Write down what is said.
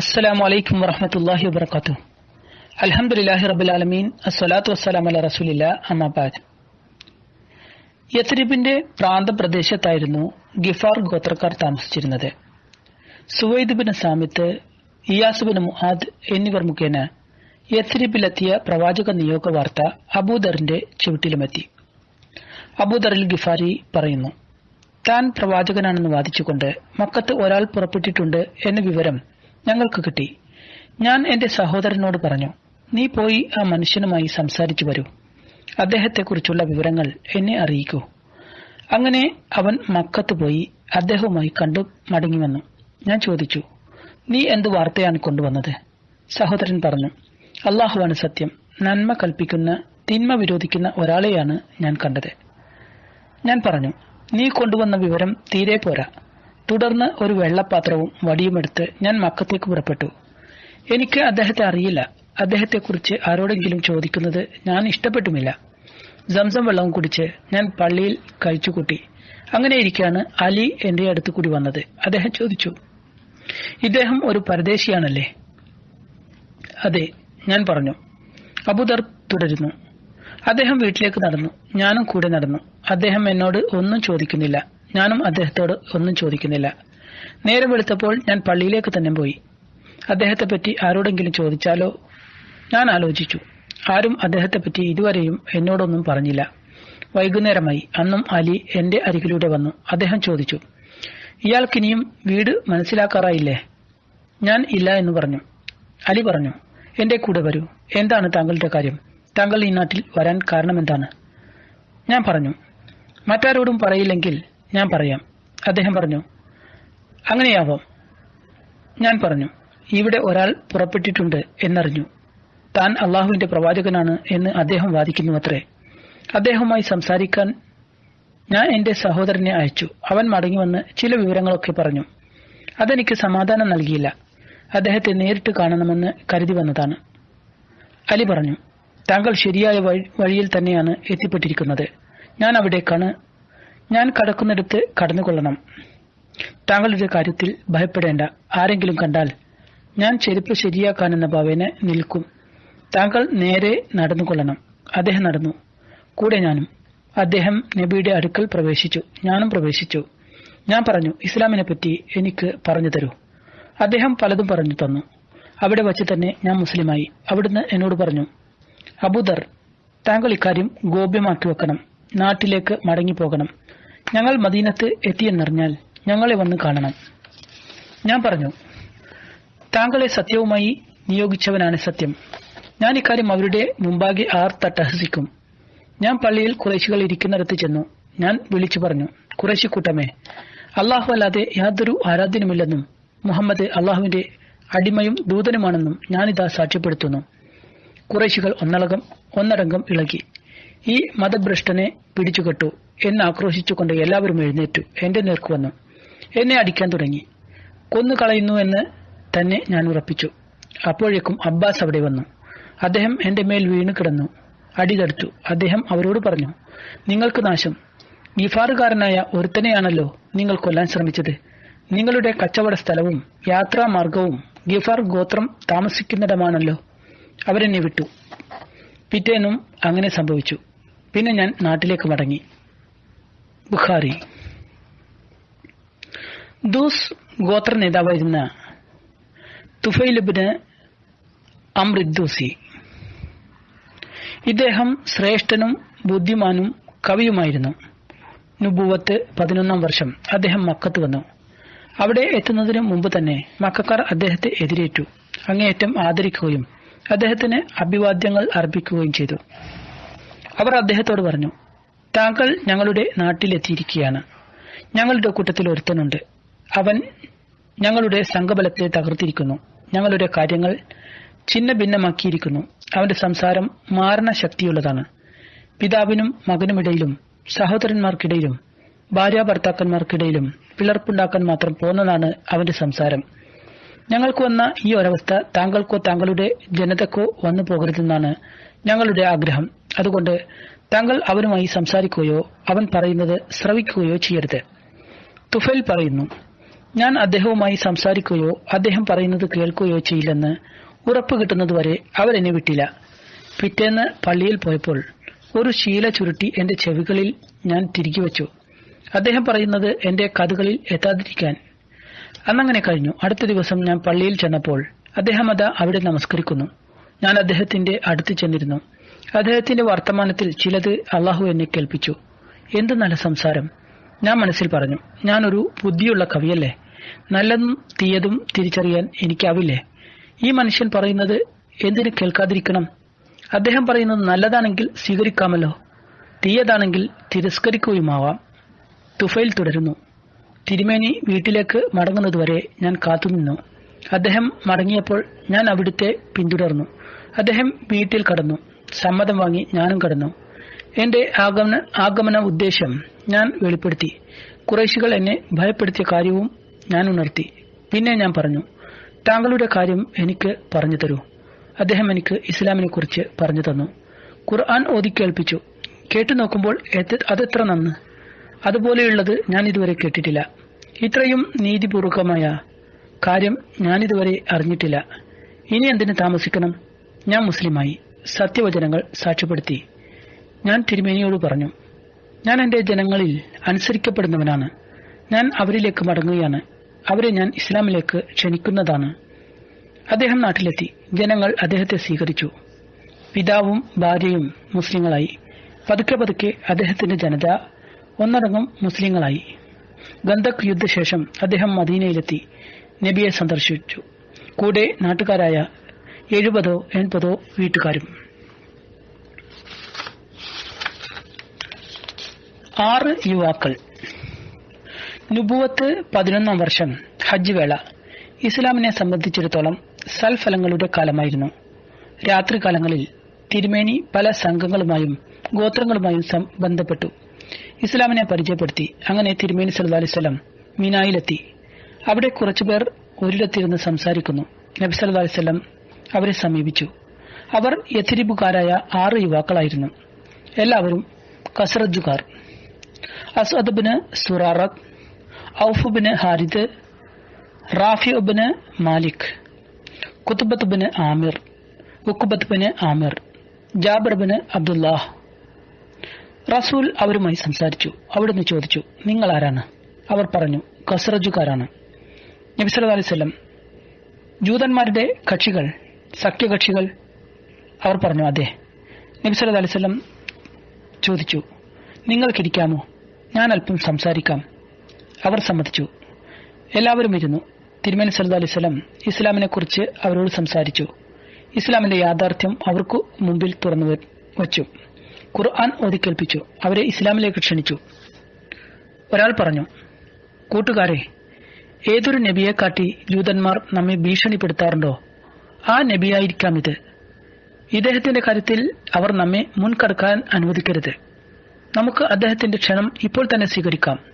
അസ്സലാമു അലൈക്കും വറഹമത്തല്ലാഹി വബർക്കാത്തു അൽഹംദുലില്ലാഹി റബ്ബിൽ ആലമീൻ. അസ്സലാത്തു വസ്സലാം അല റസൂലില്ല അമ്മാബാദ് യത്രിബിന്റെ പ്രാന്തപ്രദേശത്തായിരുന്നു ഗിഫാർ ഗോത്രക്കാർ താമസിച്ചിരുന്നത്. Suwaid bin Samit Iyas bin Muadh എന്നിവർ മുഖേന യത്രിബിലെത്തിയ പ്രവാചക നിയോഗ വാർത്ത അബൂദറിന്റെ ചുവട്ടിലുമെത്തി. അബൂദറിൽ ഗിഫാരി പറയുന്നു താൻ പ്രവാചകനാണെന്ന് വാദിച്ചുകൊണ്ട് മക്കത്ത് ഒരാൾ പുറപ്പെട്ടിട്ടുണ്ട് എന്ന വിവരം ഞങ്ങൾക്ക് കിട്ടി. ഞാൻ എന്റെ സഹോദരനോട് പറഞ്ഞു നീ പോയി ആ മനുഷ്യനുമായി സംസാരിച്ചു വരൂ. അദ്ദേഹത്തെക്കുറിച്ചുള്ള വിവരങ്ങൾ എന്നെ അറിയിക്കൂ. അങ്ങനെ അവൻ മക്കത്ത് പോയി അദ്ദേഹവുമായി കണ്ടു മടങ്ങി വന്നു ഞാൻ ചോദിച്ചു നീ എന്ത് വാർത്തയാണ് കൊണ്ടുവന്നത്? സഹോദരൻ പറഞ്ഞു അള്ളാഹുവാണ് സത്യം. നന്മ കൽപ്പിക്കുന്ന തിന്മ വിരോധിക്കുന്ന ഒരാളെയാണ് ഞാൻ കണ്ടത്. ഞാൻ പറഞ്ഞു നീ കൊണ്ടുവന്ന വിവരം തീരെ പോരാ. തുടർന്ന് ഒരു വെള്ളപ്പാത്രവും വടിയുമെടുത്ത് ഞാൻ മക്കത്തേക്ക് പുറപ്പെട്ടു. എനിക്ക് അദ്ദേഹത്തെ അറിയില്ല. അദ്ദേഹത്തെക്കുറിച്ച് ആരോടെങ്കിലും ചോദിക്കുന്നത് ഞാൻ ഇഷ്ടപ്പെട്ടുമില്ല. സംസം വെള്ളവും കുടിച്ച് ഞാൻ പള്ളിയിൽ കഴിച്ചുകൂട്ടി. അങ്ങനെ ഇരിക്കാണ് അലി എന്റെ അടുത്ത് കൂടി വന്നത്. അദ്ദേഹം ചോദിച്ചു ഇദ്ദേഹം ഒരു പരദേശിയാണല്ലേ? അതെ ഞാൻ പറഞ്ഞു. അബുദർ തുടരുന്നു. അദ്ദേഹം വീട്ടിലേക്ക് നടന്നു. ഞാനും കൂടെ നടന്നു. അദ്ദേഹം എന്നോട് ഒന്നും ചോദിക്കുന്നില്ല. ഞാനും അദ്ദേഹത്തോട് ഒന്നും ചോദിക്കുന്നില്ല. നേരം വെളുത്തപ്പോൾ ഞാൻ പള്ളിയിലേക്ക് തന്നെ പോയി. അദ്ദേഹത്തെ പറ്റി ആരോടെങ്കിലും ചോദിച്ചാലോ? ഞാൻ ആലോചിച്ചു. ആരും അദ്ദേഹത്തെ പറ്റി ഇതുവരെയും എന്നോടൊന്നും പറഞ്ഞില്ല. വൈകുന്നേരമായി അന്നും അലി എന്റെ അരികിലൂടെ വന്നു. അദ്ദേഹം ചോദിച്ചു ഇയാൾക്കിനിയും വീട് മനസ്സിലാക്കാറായില്ലേ? ഞാൻ ഇല്ല എന്ന് പറഞ്ഞു. അലി പറഞ്ഞു എന്റെ കൂടെ വരൂ. എന്താണ് താങ്കളുടെ കാര്യം? താങ്കൾ ഈ നാട്ടിൽ വരാൻ കാരണമെന്താണ്? ഞാൻ പറഞ്ഞു മറ്റാരോടും പറയില്ലെങ്കിൽ ഞാൻ പറയാം. അദ്ദേഹം പറഞ്ഞു അങ്ങനെയാവാം. ഞാൻ പറഞ്ഞു ഇവിടെ ഒരാൾ പുറപ്പെട്ടിട്ടുണ്ട് എന്നറിഞ്ഞു. താൻ അള്ളാഹുവിന്റെ പ്രവാചകനാണ് എന്ന് അദ്ദേഹം വാദിക്കുന്നു അത്രേ. അദ്ദേഹവുമായി സംസാരിക്കാൻ ഞാൻ എന്റെ സഹോദരനെ അയച്ചു. അവൻ മടങ്ങിവന്ന് ചില വിവരങ്ങളൊക്കെ പറഞ്ഞു. അതെനിക്ക് സമാധാനം നൽകിയില്ല. അദ്ദേഹത്തെ നേരിട്ട് കാണണമെന്ന് കരുതി വന്നതാണ്. അലി പറഞ്ഞു താങ്കൾ ശരിയായ വഴിയിൽ തന്നെയാണ് എത്തിപ്പെട്ടിരിക്കുന്നത്. ഞാൻ അവിടേക്കാണ് ഞാൻ കടക്കുന്നിടത്ത് കടന്നുകൊള്ളണം. താങ്കളുടെ കാര്യത്തിൽ ഭയപ്പെടേണ്ട. ആരെങ്കിലും കണ്ടാൽ ഞാൻ ചെരുപ്പ് ശരിയാക്കാനെന്ന ഭാവേന നിൽക്കും. താങ്കൾ നേരെ നടന്നുകൊള്ളണം. അദ്ദേഹം നടന്നു. കൂടെ ഞാനും. അദ്ദേഹം നബിയുടെ അടുക്കൽ പ്രവേശിച്ചു. ഞാനും പ്രവേശിച്ചു. ഞാൻ പറഞ്ഞു ഇസ്ലാമിനെ പറ്റി എനിക്ക് പറഞ്ഞു തരൂ. അദ്ദേഹം പലതും പറഞ്ഞു തന്നു. അവിടെ വച്ച് തന്നെ ഞാൻ മുസ്ലിമായി. അവിടുന്ന് എന്നോട് പറഞ്ഞു അബുദർ താങ്കൾ ഇക്കാര്യം ഗോപ്യമാക്കി വെക്കണം. നാട്ടിലേക്ക് മടങ്ങിപ്പോകണം. ഞങ്ങൾ മദീനത്ത് എത്തിയെന്നറിഞ്ഞാൽ ഞങ്ങളെ വന്ന് കാണണം. ഞാൻ പറഞ്ഞു താങ്കളെ സത്യവുമായി നിയോഗിച്ചവനാണ് സത്യം. ഞാൻ ഇക്കാര്യം അവരുടെ മുമ്പാകെ ആർ തട്ടഹസിക്കും ഞാൻ പള്ളിയിൽ കുറേശികൾ ഇരിക്കുന്നിടത്ത് ചെന്നു. ഞാൻ വിളിച്ചു പറഞ്ഞു കുറേശി കൂട്ടമേ അള്ളാഹു അല്ലാതെ യാതൊരു ആരാധ്യനുമില്ലെന്നും മുഹമ്മദ് അള്ളാഹുവിന്റെ അടിമയും ദൂതനുമാണെന്നും ഞാനിതാ സാക്ഷ്യപ്പെടുത്തുന്നു. കുറേശികൾ ഒന്നടങ്കം ഒന്നടങ്കം ഇളകി. ഈ മതഭ്രഷ്ടനെ പിടിച്ചുകെട്ടു എന്ന് ആക്രോശിച്ചുകൊണ്ട് എല്ലാവരും എഴുന്നേറ്റു. എന്റെ നേർക്ക് വന്നു. എന്നെ അടിക്കാൻ തുടങ്ങി. കൊന്നു കളയുന്നു എന്ന് തന്നെ ഞാൻ ഉറപ്പിച്ചു. അപ്പോഴേക്കും അബ്ബാസ് അവിടെ വന്നു. അദ്ദേഹം എന്റെ മേൽ വീണു കിടന്നു. അടി തടുത്തു അദ്ദേഹം അവരോട് പറഞ്ഞു നിങ്ങൾക്ക് നാശം. ഗിഫാറുകാരനായ ഒരുത്തനെയാണല്ലോ നിങ്ങൾ കൊല്ലാൻ ശ്രമിച്ചത്. നിങ്ങളുടെ കച്ചവട സ്ഥലവും യാത്രാമാർഗവും ഗിഫാർ ഗോത്രം താമസിക്കുന്നിടമാണല്ലോ. അവരെന്നെ വിട്ടു. പിറ്റേനും അങ്ങനെ സംഭവിച്ചു. പിന്നെ ഞാൻ നാട്ടിലേക്ക് മടങ്ങി. ബുഖാരി. ദൂസ് ഗോത്ര നേതാവായിരുന്ന തുഫൈലിബിന് അമൃദ്ദൂസി ഇദ്ദേഹം ശ്രേഷ്ഠനും ബുദ്ധിമാനും കവിയുമായിരുന്നു. നുബുവത്ത് പതിനൊന്നാം വർഷം അദ്ദേഹം മക്കത്ത് വന്നു. അവിടെ എത്തുന്നതിന് മുമ്പ് തന്നെ മക്കാർ അദ്ദേഹത്തെ എതിരേറ്റു. അങ്ങേയറ്റം ആദരിക്കുകയും അദ്ദേഹത്തിന് അഭിവാദ്യങ്ങൾ അർപ്പിക്കുകയും ചെയ്തു. അവർ അദ്ദേഹത്തോട് പറഞ്ഞു താങ്കൾ ഞങ്ങളുടെ നാട്ടിലെത്തിയിരിക്കുകയാണ്. ഞങ്ങളുടെ കൂട്ടത്തിൽ ഒരുത്തനുണ്ട്. അവൻ ഞങ്ങളുടെ സംഘബലത്തെ തകർത്തിരിക്കുന്നു. ഞങ്ങളുടെ കാര്യങ്ങൾ ചിന്ന ഭിന്നമാക്കിയിരിക്കുന്നു അവന്റെ സംസാരം മാരണ ശക്തിയുള്ളതാണ് പിതാവിനും മകനുമിടയിലും സഹോദരന്മാർക്കിടയിലും ഭാര്യ ഭർത്താക്കന്മാർക്കിടയിലും പിളർപ്പുണ്ടാക്കാൻ മാത്രം പോന്നതാണ് അവന്റെ സംസാരം. ഞങ്ങൾക്ക് വന്ന ഈ ഒരവസ്ഥ താങ്കൾക്കോ താങ്കളുടെ ജനതക്കോ വന്നു പോകരുതെന്നാണ് ഞങ്ങളുടെ ആഗ്രഹം. അതുകൊണ്ട് താങ്കൾ അവനുമായി സംസാരിക്കുകയോ അവൻ പറയുന്നത് ശ്രവിക്കുകയോ ചെയ്യരുത്. തുഫൽ പറയുന്നു ഞാൻ അദ്ദേഹവുമായി സംസാരിക്കുകയോ അദ്ദേഹം പറയുന്നത് കേൾക്കുകയോ ചെയ്യില്ലെന്ന് ഉറപ്പ് കിട്ടുന്നതുവരെ അവരെന്നെ വിട്ടില്ല. പിറ്റേന്ന് പള്ളിയിൽ പോയപ്പോൾ ഒരു ശീല ചുരുട്ടി എന്റെ ചെവികളിൽ ഞാൻ തിരികെ വെച്ചു. അദ്ദേഹം പറയുന്നത് എന്റെ കഥകളിൽ എത്താതിരിക്കാൻ. അന്നങ്ങനെ കഴിഞ്ഞു. അടുത്ത ദിവസം ഞാൻ പള്ളിയിൽ ചെന്നപ്പോൾ അദ്ദേഹം അതാ അവിടെ നമസ്കരിക്കുന്നു. ഞാൻ അദ്ദേഹത്തിന്റെ അടുത്ത് ചെന്നിരുന്നു. അദ്ദേഹത്തിന്റെ വർത്തമാനത്തിൽ ചിലത് അള്ളാഹു എന്നെ കേൾപ്പിച്ചു. എന്ത് നല്ല സംസാരം. ഞാൻ മനസ്സിൽ പറഞ്ഞു ഞാനൊരു ബുദ്ധിയുള്ള കവിയല്ലേ? നല്ലതും തീയതും തിരിച്ചറിയാൻ എനിക്കാവില്ലേ? ഈ മനുഷ്യൻ പറയുന്നത് എന്തിന് കേൾക്കാതിരിക്കണം? അദ്ദേഹം പറയുന്നത് നല്ലതാണെങ്കിൽ സ്വീകരിക്കാമല്ലോ. തീയതാണെങ്കിൽ തിരസ്കരിക്കുകയുമാവാം. തുഫയിൽ തുടരുന്നു. തിരുമേനി വീട്ടിലേക്ക് മടങ്ങുന്നതുവരെ ഞാൻ കാത്തുനിന്നു. അദ്ദേഹം മടങ്ങിയപ്പോൾ ഞാൻ അവിടുത്തെ പിന്തുടർന്നു. അദ്ദേഹം വീട്ടിൽ കടന്നു. സമ്മതം വാങ്ങി ഞാനും കടന്നു. എന്റെ ആഗമന ആഗമന ഉദ്ദേശം ഞാൻ വെളിപ്പെടുത്തി. കുറേശികൾ എന്നെ ഭയപ്പെടുത്തിയ കാര്യവും ഞാൻ ഉണർത്തി. പിന്നെ ഞാൻ പറഞ്ഞു താങ്കളുടെ കാര്യം എനിക്ക് പറഞ്ഞു തരൂ. അദ്ദേഹം എനിക്ക് ഇസ്ലാമിനെ കുറിച്ച് പറഞ്ഞു തന്നു. ഖുർആൻ ഓതി കേട്ടു നോക്കുമ്പോൾ അതെത്ര നന്ന്. അതുപോലെയുള്ളത് ഞാൻ ഇതുവരെ കേട്ടിട്ടില്ല. ഇത്രയും നീതിപൂർവകമായ കാര്യം ഞാനിതുവരെ അറിഞ്ഞിട്ടില്ല. ഇനി എന്തിനു താമസിക്കണം? ഞാൻ മുസ്ലിമായി സത്യവചനങ്ങൾ സാക്ഷ്യപ്പെടുത്തി. ഞാൻ തിരുമേനിയോട് പറഞ്ഞു ഞാൻ എന്റെ ജനങ്ങളിൽ അനുസരിക്കപ്പെടുന്നവനാണ്. ഞാൻ അവരിലേക്ക് മടങ്ങുകയാണ്. അവരെ ഞാൻ ഇസ്ലാമിലേക്ക് ക്ഷണിക്കുന്നതാണ്. അദ്ദേഹം നാട്ടിലെത്തി. ജനങ്ങൾ അദ്ദേഹത്തെ സ്വീകരിച്ചു. പിതാവും ഭാര്യയും മുസ്ലിങ്ങളായി. പതുക്കെ പതുക്കെ അദ്ദേഹത്തിന്റെ ജനത ഒന്നടങ്കം മുസ്ലിങ്ങളായി. ഗന്ധക് യുദ്ധശേഷം അദ്ദേഹം മദീനയിലെത്തി. നബിയെ സന്ദർശിച്ചു. കൂടെ നാട്ടുകാരായ എഴുപതോ എൺപതോ വീട്ടുകാരും. ആറ് യുവാക്കൾ. നുബുവത്ത് പതിനൊന്നാം വർഷം ഹജ്ജ് വേള. ഇസ്ലാമിനെ സംബന്ധിച്ചിടത്തോളം സൽഫലങ്ങളുടെ കാലമായിരുന്നു. രാത്രികാലങ്ങളിൽ തിരുമേനി പല സംഘങ്ങളുമായും ഗോത്രങ്ങളുമായും ബന്ധപ്പെട്ടു. ഇസ്ലാമിനെ പരിചയപ്പെടുത്തി അങ്ങനെ തിരുമേനി സല്ലല്ലാഹു അലൈഹി മിനായിലെത്തി. അവിടെ കുറച്ചുപേർ ഒരിടത്തിരുന്ന് സംസാരിക്കുന്നു. നബി സല്ലല്ലാഹു അലൈഹി വസല്ലം അവരെ സമീപിച്ചു. അവർ യഥിരിപ്പുകാരായ ആറ് യുവാക്കളായിരുന്നു. എല്ലാവരും കസറജുകാർ Asad bin Zurarah Awf bin Harith Rafi bin Malik Qutbah bin Amir Uqbah bin Amir Jabir bin Abdullah. റസൂൽ അവരുമായി സംസാരിച്ചു. അവിടുന്ന് ചോദിച്ചു നിങ്ങൾ ആരാണ്? അവർ പറഞ്ഞു കസറജുകാരാണ് നബി സല്ലല്ലാഹു അലൈഹി വസല്ലം ജൂതന്മാരുടെ കക്ഷികൾ സഖ്യകക്ഷികൾ അവർ പറഞ്ഞു അതെ. നബി സല്ലല്ലാഹു അലൈഹി വസല്ലം ചോദിച്ചു നിങ്ങൾക്കിരിക്കാമോ? ഞാൻ അല്പം സംസാരിക്കാം. അവർ സമ്മതിച്ചു. എല്ലാവരും ഇരുന്നു. തിരുമേനി സല്ലു അലൈഹി വസല്ലം ഇസ്ലാമിനെ കുറിച്ച് അവരോട് സംസാരിച്ചു. ഇസ്ലാമിന്റെ യാഥാർത്ഥ്യം അവർക്ക് മുമ്പിൽ തുറന്നു വച്ചു. ഖുർആൻ ഓതിക്കേൽപ്പിച്ചു അവരെ ഇസ്ലാമിലേക്ക് ക്ഷണിച്ചു. ഒരാൾ പറഞ്ഞു കൂട്ടുകാരെ ഏതൊരു നബിയെ കാട്ടി ജൂതന്മാർ നമ്മെ ഭീഷണിപ്പെടുത്താറുണ്ടോ? ആ നബിയായിരിക്കാം ഇത് ഇദ്ദേഹത്തിന്റെ കാര്യത്തിൽ അവർ നമ്മെ മുൻകടക്കാൻ അനുവദിക്കരുത്. നമുക്ക് അദ്ദേഹത്തിന്റെ ക്ഷണം ഇപ്പോൾ തന്നെ സ്വീകരിക്കാം.